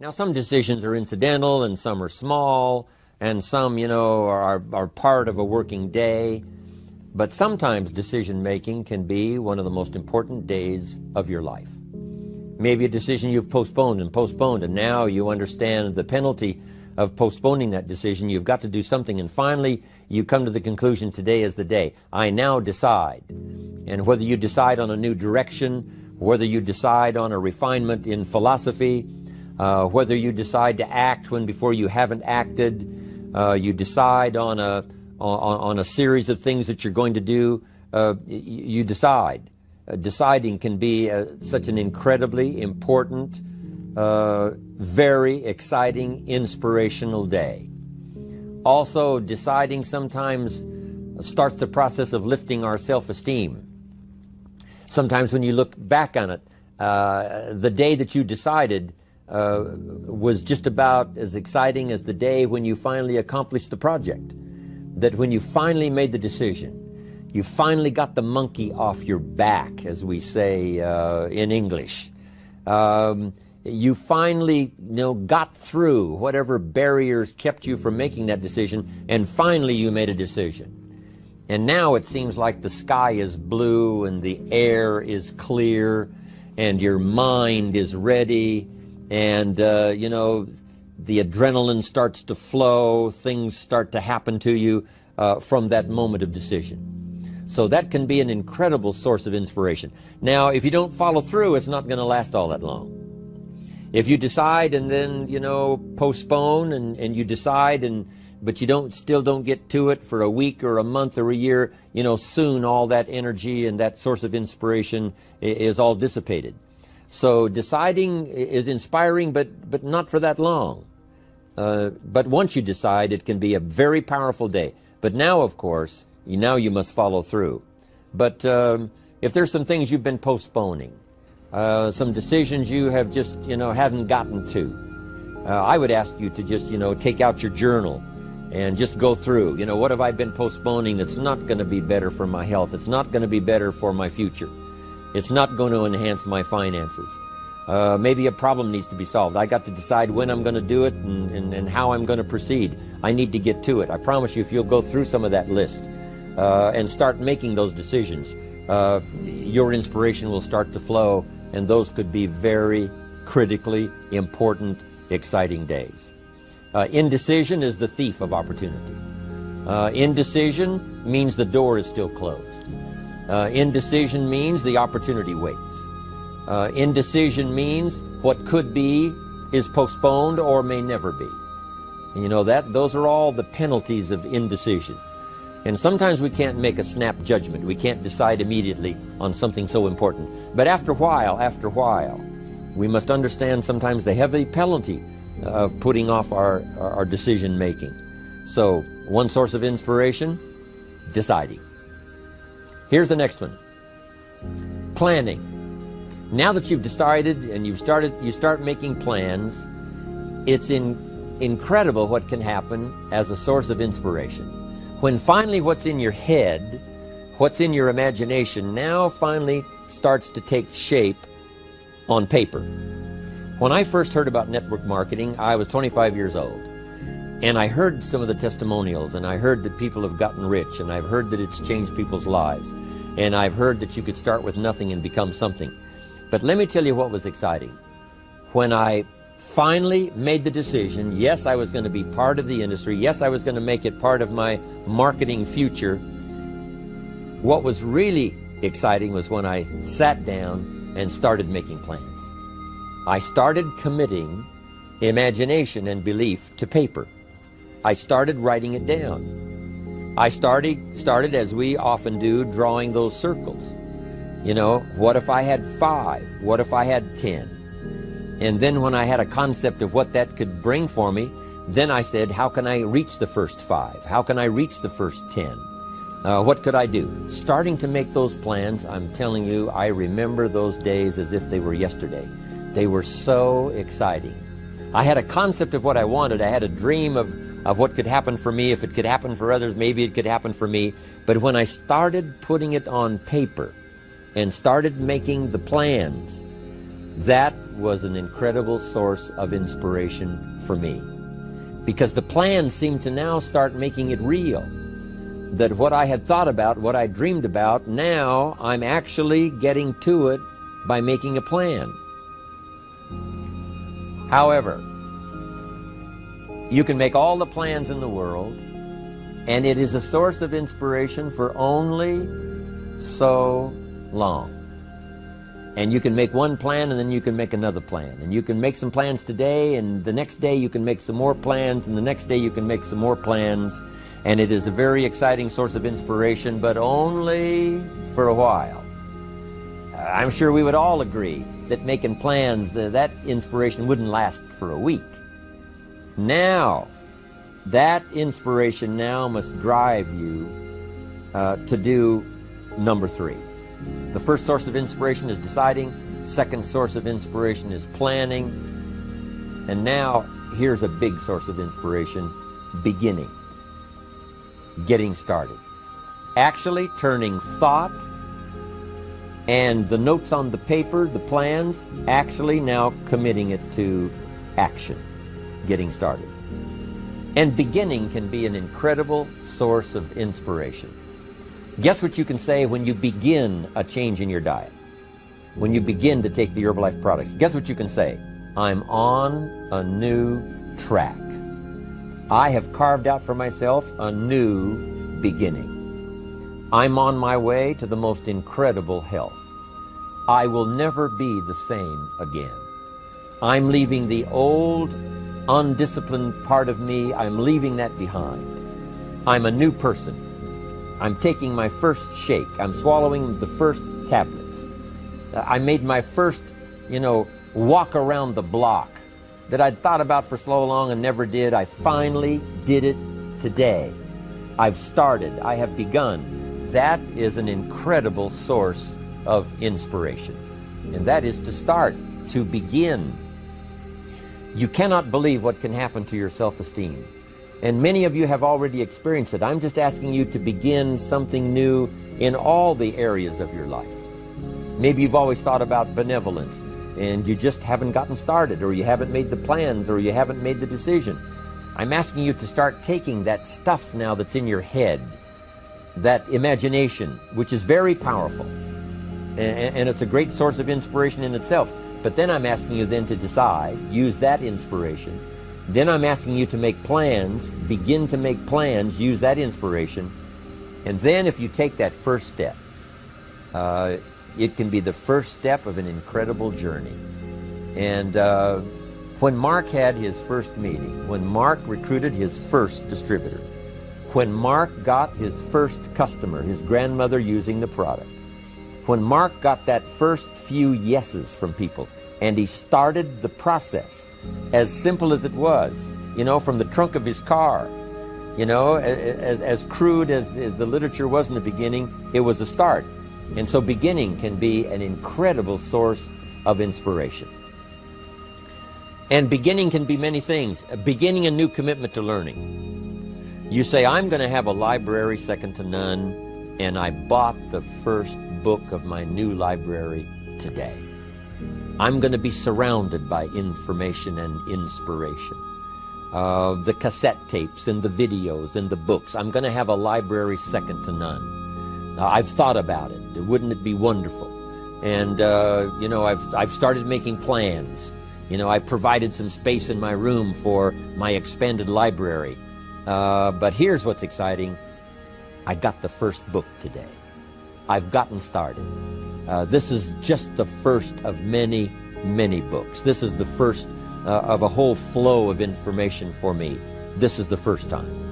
Now, some decisions are incidental and some are small, and some, you know, are, are part of a working day. But sometimes decision making can be one of the most important days of your life. Maybe a decision you've postponed and postponed, and now you understand the penalty of postponing that decision. You've got to do something, and finally you come to the conclusion today is the day. I now decide. And whether you decide on a new direction, whether you decide on a refinement in philosophy, uh, whether you decide to act when before you haven't acted, uh, you decide on a, on, on, a series of things that you're going to do, uh, you decide. Uh, deciding can be uh, such an incredibly important, uh, very exciting, inspirational day. Also, deciding sometimes starts the process of lifting our self-esteem. Sometimes when you look back on it, the day that you decided uh, was just about as exciting as the day when you finally accomplished the project. That when you finally made the decision, you finally got the monkey off your back, as we say uh, in English. Um, you finally you know, got through whatever barriers kept you from making that decision, and finally you made a decision. And now it seems like the sky is blue and the air is clear and your mind is ready and, uh, you know, the adrenaline starts to flow, things start to happen to you uh, from that moment of decision. So that can be an incredible source of inspiration. Now, if you don't follow through, it's not going to last all that long. If you decide and then, you know, postpone and, and you decide and but you don't still don't get to it for a week or a month or a year, you know, soon all that energy and that source of inspiration is all dissipated. So deciding is inspiring, but but not for that long. Uh, but once you decide, it can be a very powerful day. But now, of course, you, now you must follow through. But um, if there's some things you've been postponing, uh, some decisions you have just, you know, haven't gotten to, uh, I would ask you to just, you know, take out your journal and just go through. You know, what have I been postponing that's not going to be better for my health? It's not going to be better for my future. It's not going to enhance my finances. Uh, maybe a problem needs to be solved. I got to decide when I'm going to do it and, and, and how I'm going to proceed. I need to get to it. I promise you, if you'll go through some of that list uh, and start making those decisions, uh, your inspiration will start to flow, and those could be very critically important, exciting days. Uh, indecision is the thief of opportunity. Uh, indecision means the door is still closed. Uh, indecision means the opportunity waits. Uh, indecision means what could be is postponed or may never be. And you know that those are all the penalties of indecision. And sometimes we can't make a snap judgment. We can't decide immediately on something so important. But after a while, after a while, we must understand sometimes the heavy penalty of putting off our, our decision making. So, one source of inspiration, deciding. Here's the next one. Planning. Now that you've decided and you've started, you start making plans, it's in, incredible what can happen as a source of inspiration. When finally what's in your head, what's in your imagination now finally starts to take shape on paper. When I first heard about network marketing, I was 25 years old. And I heard some of the testimonials, and I heard that people have gotten rich, and I've heard that it's changed people's lives. And I've heard that you could start with nothing and become something. But let me tell you what was exciting. When I finally made the decision, yes, I was going to be part of the industry, yes, I was going to make it part of my marketing future, what was really exciting was when I sat down and started making plans. I started committing imagination and belief to paper. I started writing it down. I started, started as we often do, drawing those circles. You know, what if I had five? What if I had ten? And then when I had a concept of what that could bring for me, then I said, how can I reach the first five? How can I reach the first ten? Uh, what could I do? Starting to make those plans, I'm telling you, I remember those days as if they were yesterday. They were so exciting. I had a concept of what I wanted. I had a dream of, of what could happen for me. If it could happen for others, maybe it could happen for me. But when I started putting it on paper and started making the plans, that was an incredible source of inspiration for me. Because the plans seemed to now start making it real. That what I had thought about, what I dreamed about, now I'm actually getting to it by making a plan. However, you can make all the plans in the world, and it is a source of inspiration for only so long. And you can make one plan and then you can make another plan. And you can make some plans today and the next day you can make some more plans and the next day you can make some more plans. And it is a very exciting source of inspiration, but only for a while. I'm sure we would all agree that making plans, uh, that inspiration wouldn't last for a week. Now, that inspiration now must drive you uh, to do number three. The first source of inspiration is deciding. Second source of inspiration is planning. And now, here's a big source of inspiration, beginning. Getting started. Actually turning thought and the notes on the paper, the plans, actually now committing it to action, getting started. And beginning can be an incredible source of inspiration. Guess what you can say when you begin a change in your diet? When you begin to take the Herbalife products, guess what you can say? I'm on a new track. I have carved out for myself a new beginning. I'm on my way to the most incredible health. I will never be the same again. I'm leaving the old, undisciplined part of me, I'm leaving that behind. I'm a new person. I'm taking my first shake. I'm swallowing the first tablets. Uh, I made my first, you know, walk around the block that I'd thought about for so long and never did. I finally did it today. I've started. I have begun. That is an incredible source of inspiration. And that is to start, to begin. You cannot believe what can happen to your self-esteem. And many of you have already experienced it. I'm just asking you to begin something new in all the areas of your life. Maybe you've always thought about benevolence and you just haven't gotten started or you haven't made the plans or you haven't made the decision. I'm asking you to start taking that stuff now that's in your head, that imagination, which is very powerful, and, it's a great source of inspiration in itself. But then I'm asking you then to decide, use that inspiration, then I'm asking you to make plans, begin to make plans, use that inspiration, and then if you take that first step, uh, it can be the first step of an incredible journey. And uh, when Mark had his first meeting, when Mark recruited his first distributor, when Mark got his first customer, his grandmother using the product, when Mark got that first few yeses from people, and he started the process, as simple as it was, you know, from the trunk of his car. You know, as, as crude as, as the literature was in the beginning, it was a start. And so beginning can be an incredible source of inspiration. And beginning can be many things. Beginning a new commitment to learning. You say, I'm going to have a library second to none, and I bought the first book of my new library today. I'm going to be surrounded by information and inspiration. Uh, the cassette tapes and the videos and the books. I'm going to have a library second to none. Uh, I've thought about it. Wouldn't it be wonderful? And, uh, you know, I've, I've started making plans. You know, I provided some space in my room for my expanded library. Uh, but here's what's exciting. I got the first book today. I've gotten started. Uh, this is just the first of many, many books. This is the first uh, of a whole flow of information for me. This is the first time.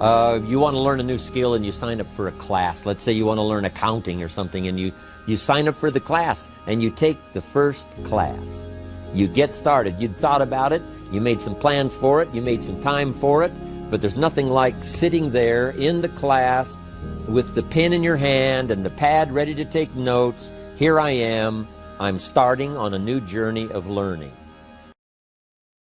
Uh, you want to learn a new skill and you sign up for a class. Let's say you want to learn accounting or something and you, you sign up for the class and you take the first class. You get started. You thought about it. You made some plans for it. You made some time for it. But there's nothing like sitting there in the class with the pen in your hand and the pad ready to take notes, here I am. I'm starting on a new journey of learning.